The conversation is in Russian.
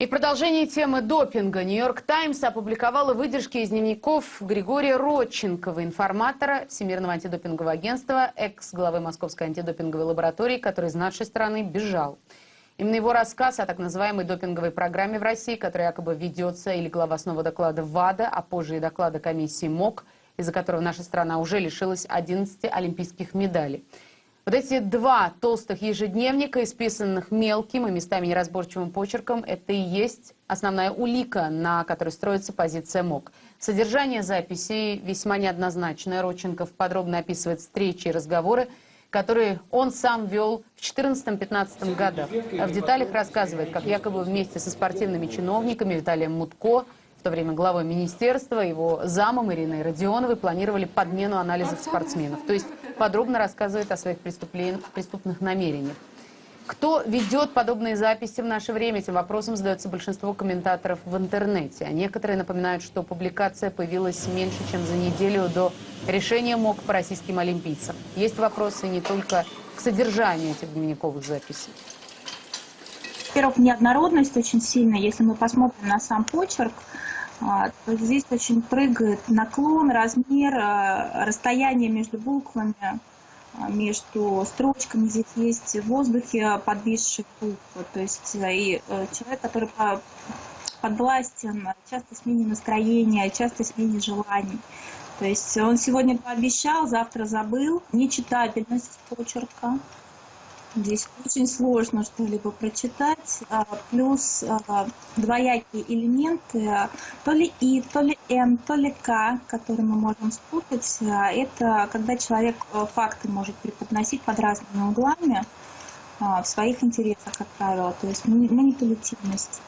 И в продолжении темы допинга «Нью-Йорк Таймс» опубликовала выдержки из дневников Григория Родченкова, информатора Всемирного антидопингового агентства, экс-главы Московской антидопинговой лаборатории, который из нашей страны бежал. Именно его рассказ о так называемой допинговой программе в России, которая якобы ведется, или глава снова доклада ВАДА, а позже и доклада комиссии МОК, из-за которого наша страна уже лишилась 11 олимпийских медалей. Вот эти два толстых ежедневника, исписанных мелким и местами неразборчивым почерком, это и есть основная улика, на которой строится позиция МОК. Содержание записей весьма неоднозначное. Родченков подробно описывает встречи и разговоры, которые он сам вел в 2014-2015 годах. В деталях рассказывает, как якобы вместе со спортивными чиновниками Виталием Мутко, в то время главой министерства, его замом Ириной Родионовой планировали подмену анализов спортсменов. То есть подробно рассказывает о своих преступных намерениях. Кто ведет подобные записи в наше время? Этим вопросом задается большинство комментаторов в интернете. А некоторые напоминают, что публикация появилась меньше, чем за неделю до решения МОК по российским олимпийцам. Есть вопросы не только к содержанию этих дневниковых записей. Во-первых, неоднородность очень сильная. Если мы посмотрим на сам почерк, здесь очень прыгает наклон, размер, а, расстояние между буквами, а, между строчками. Здесь есть в воздухе подвисшие буквы. То есть э, и э, человек, который подвластен часто смене настроения, часто смене желаний. То есть он сегодня пообещал, завтра забыл. Нечитабельность почерка. Здесь очень сложно что-либо прочитать. А, плюс а, двоякие элементы, то ли И, то ли Н, то ли К, которые мы можем спутать. А, это когда человек факты может преподносить под разными углами в своих интересах, как правило. То есть манипулятивность.